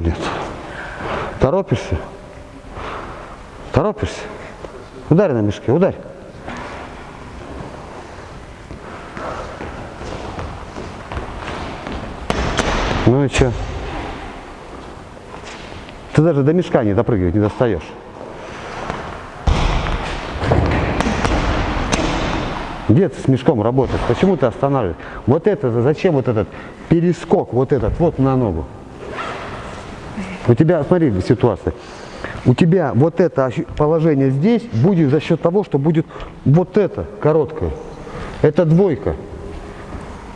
Нет. Торопишься? Торопишься? Ударь на мешке, ударь. Ну и что? Ты даже до мешка не допрыгивать не достаешь. Где ты с мешком работаешь? Почему ты останавливаешь? Вот это, зачем вот этот перескок, вот этот, вот на ногу? У тебя, смотри, ситуация. У тебя вот это положение здесь будет за счет того, что будет вот это короткое. Это двойка.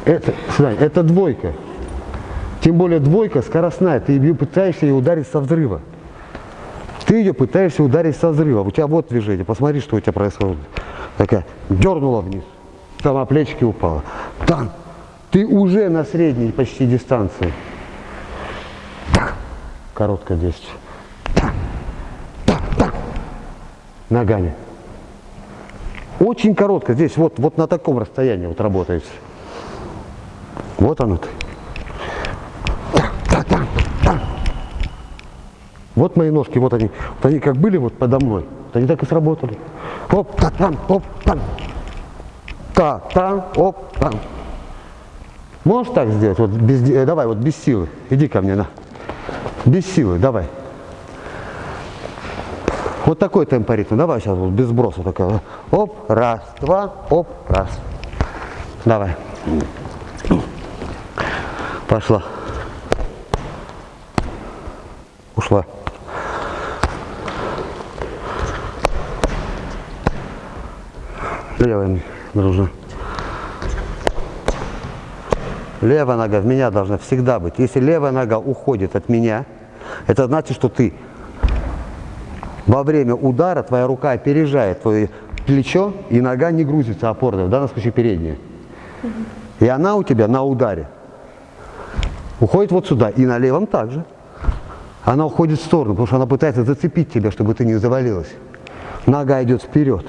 Это, Сань, это двойка. Тем более двойка скоростная. Ты ее пытаешься ее ударить со взрыва. Ты ее пытаешься ударить со взрыва. У тебя вот движение. Посмотри, что у тебя происходит. Такая дернула вниз. Сама плечики упала. Там. Ты уже на средней почти дистанции. Так. Так. Ногами. Очень коротко. Здесь вот, вот на таком расстоянии вот работает. Вот оно ты. Вот мои ножки, вот они, вот они как были вот подо мной, вот они так и сработали. Оп, та там, оп, там. Та, там, оп, там. Можешь так сделать? Вот без, э, давай, вот без силы. Иди ко мне, на. Без силы, давай. Вот такой темпоритм. Давай сейчас вот без сброса такая. Оп, раз, два, оп, раз. Давай. Пошла. Ушла. Левая нужна. Левая нога в меня должна всегда быть. Если левая нога уходит от меня, это значит, что ты во время удара, твоя рука опережает твое плечо, и нога не грузится опорная, в данном случае передняя. И она у тебя на ударе уходит вот сюда, и на левом также. Она уходит в сторону, потому что она пытается зацепить тебя, чтобы ты не завалилась. Нога идет вперед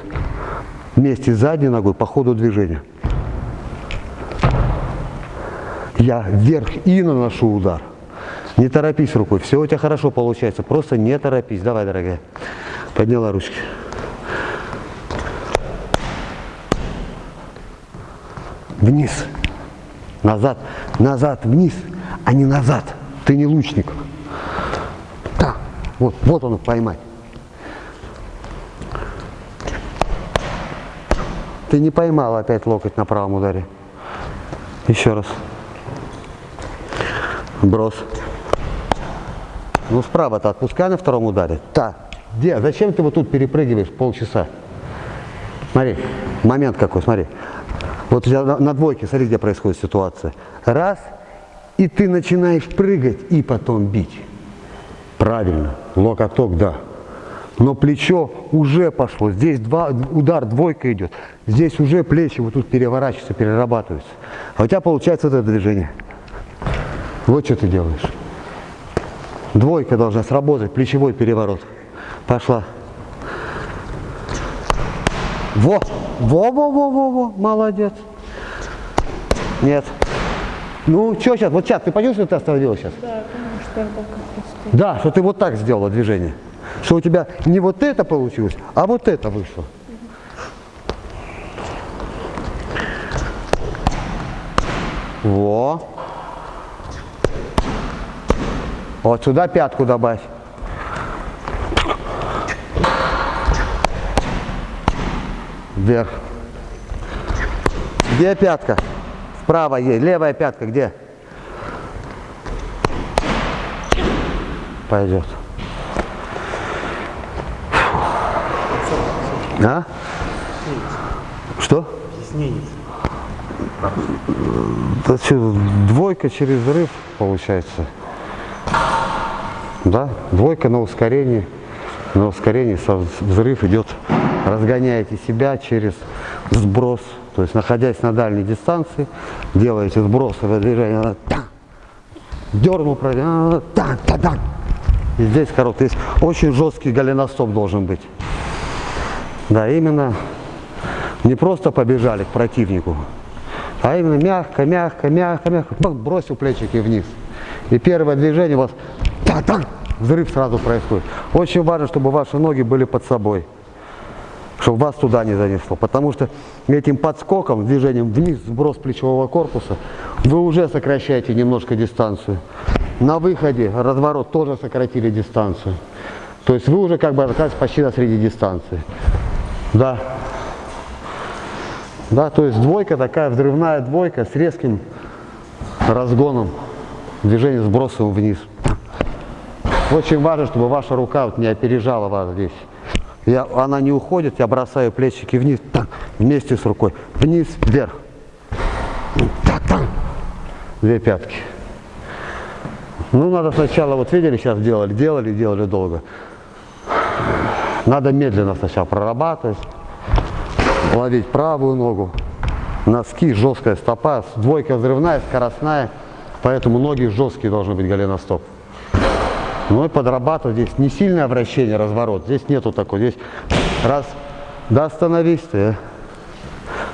вместе с задней ногой по ходу движения. Я вверх и наношу удар. Не торопись рукой, все у тебя хорошо получается, просто не торопись. Давай, дорогая. Подняла ручки. Вниз. Назад. Назад, вниз, а не назад. Ты не лучник. Так, вот, вот он поймать. Ты не поймал опять локоть на правом ударе. Еще раз. Брос. Ну справа-то отпускай на втором ударе. Так. Где? Зачем ты вот тут перепрыгиваешь полчаса? Смотри, момент какой, смотри. Вот у на двойке, смотри, где происходит ситуация. Раз, и ты начинаешь прыгать и потом бить. Правильно. Локоток, да но плечо уже пошло. Здесь два, удар, двойка идет. Здесь уже плечи вот тут переворачиваются, перерабатываются. А у тебя получается вот это движение. Вот что ты делаешь. Двойка должна сработать, плечевой переворот. Пошла. Во! Во-во-во-во-во! Молодец. Нет. Ну, что сейчас? Вот сейчас, ты почувствовал, что ты остановилась сейчас? Да, потому что Да, что ты вот так сделала движение что у тебя не вот это получилось, а вот это вышло. Во. Вот сюда пятку добавь. Вверх. Где пятка? Есть. Левая пятка где? Пойдет. А? Что? Объяснение. Да что, двойка через взрыв получается. Да, двойка на ускорении. На ускорении взрыв идет, разгоняете себя через сброс. То есть, находясь на дальней дистанции, делаете сбросовое движение. Дернул, проверил. И здесь короткий. Здесь очень жесткий голеностоп должен быть. Да, именно не просто побежали к противнику, а именно мягко, мягко, мягко, мягко, бросил плечики вниз. И первое движение у вас так. Взрыв сразу происходит. Очень важно, чтобы ваши ноги были под собой. Чтобы вас туда не занесло. Потому что этим подскоком, движением вниз, сброс плечевого корпуса, вы уже сокращаете немножко дистанцию. На выходе разворот тоже сократили дистанцию. То есть вы уже как бы оказались почти на средней дистанции. Да. Да, то есть двойка такая, взрывная двойка с резким разгоном, движение сбросом вниз. Очень важно, чтобы ваша рука вот не опережала вас здесь. Я, она не уходит, я бросаю плечики вниз, так, вместе с рукой, вниз, вверх. Так, так. Две пятки. Ну, надо сначала, вот видели, сейчас делали, делали, делали долго. Надо медленно сначала прорабатывать, ловить правую ногу, носки, жесткая стопа, двойка взрывная, скоростная, поэтому ноги жесткие должны быть голеностоп. Ну и подрабатывать здесь не сильное вращение, разворот, здесь нету такой, здесь раз, да остановись ты, а.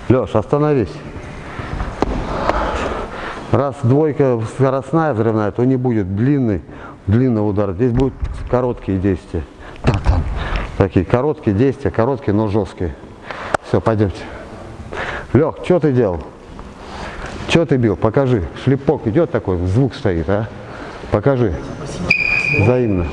Леш, остановись. Раз двойка скоростная взрывная, то не будет длинный, длинный удар, здесь будут короткие действия. Такие короткие действия, короткие, но жесткие. Все, пойдемте. Лех, что ты делал? Что ты бил? Покажи. Шлепок идет такой, звук стоит, а? Покажи. Взаимно.